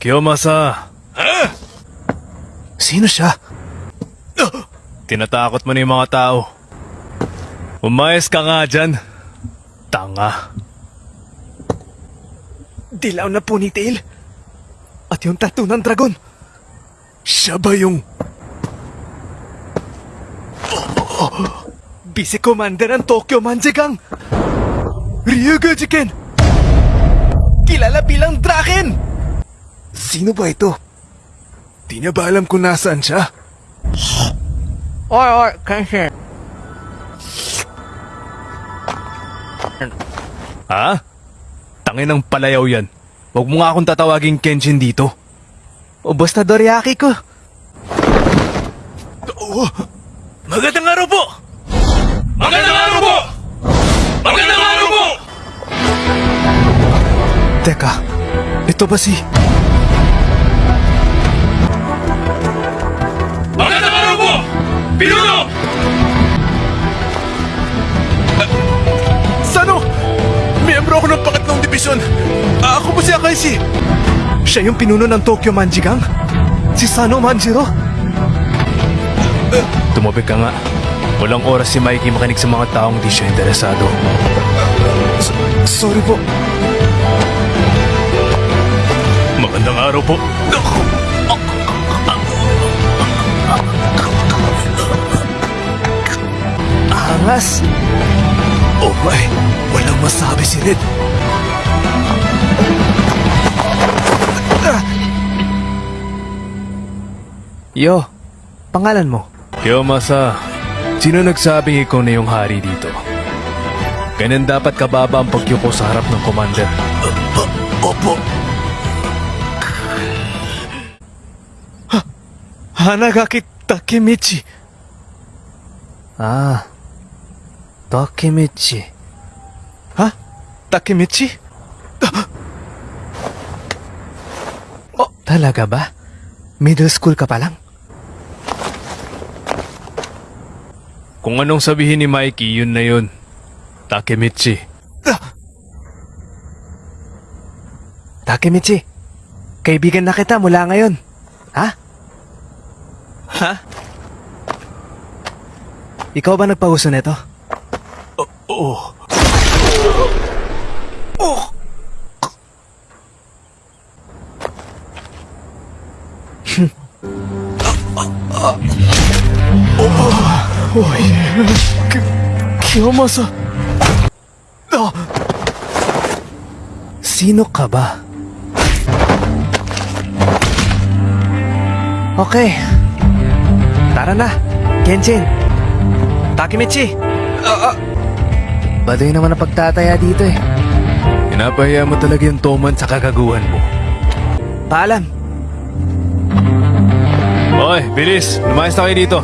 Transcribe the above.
Kiyomasa, Sino siya? tinatakot mo na yung mga tao. Umayos ka nga dyan. Tanga. Dilaw na ponytail. At yung tattoo ng dragon. Siya ba yung... Vice Commander ng Tokyo Manjigang! Ryuga Jiken! Kilala bilang Draken! Sino ba ito? Di niya ba alam kung nasaan siya? Oy, oy, Kenshin. Ha? Tangin ng palayaw yan. Huwag mo nga akong tatawaging Kenshin dito. Ubos na Doriaki ko. Oh, magandang araw po! Magandang araw po! Magandang araw po! Teka, ito ba si... Ah, Ako po si Akaishi. Siya yung pinuno ng Tokyo Manjigang? Si Sano Manjiro? Tumabig ka nga. Walang oras si Mikey makinig sa mga taong di siya interesado. Sorry po. Magandang araw po. Angas. Oh my, walang masabi si Red. Yo, pangalan mo? Kiyomasa, sino nagsabing ikaw na yung hari dito? Ganyan dapat kababa ang pagyuko sa harap ng commander. Opo. Hanagaki Takemichi. Ah, Takemichi. Ha? Takemichi? Oh, talaga ba? Middle school ka pa lang? Kung anong sabihin ni Mikey, yun na yun. Takemichi. Takemichi, kaibigan na kita mula ngayon. Ha? Ha? Ikaw ba nagpauso nito? Oh, Oy, K- Kiyomasa. Ah! Sino ka ba? Okay. Tara na, Kenshin. Takemichi. Ah, ah. Baduy naman ang pagtataya dito eh. Pinapahiya mo talaga yung Toman sa kagaguhan mo. Paalam. Hoy, bilis! Lumayas na kayo dito.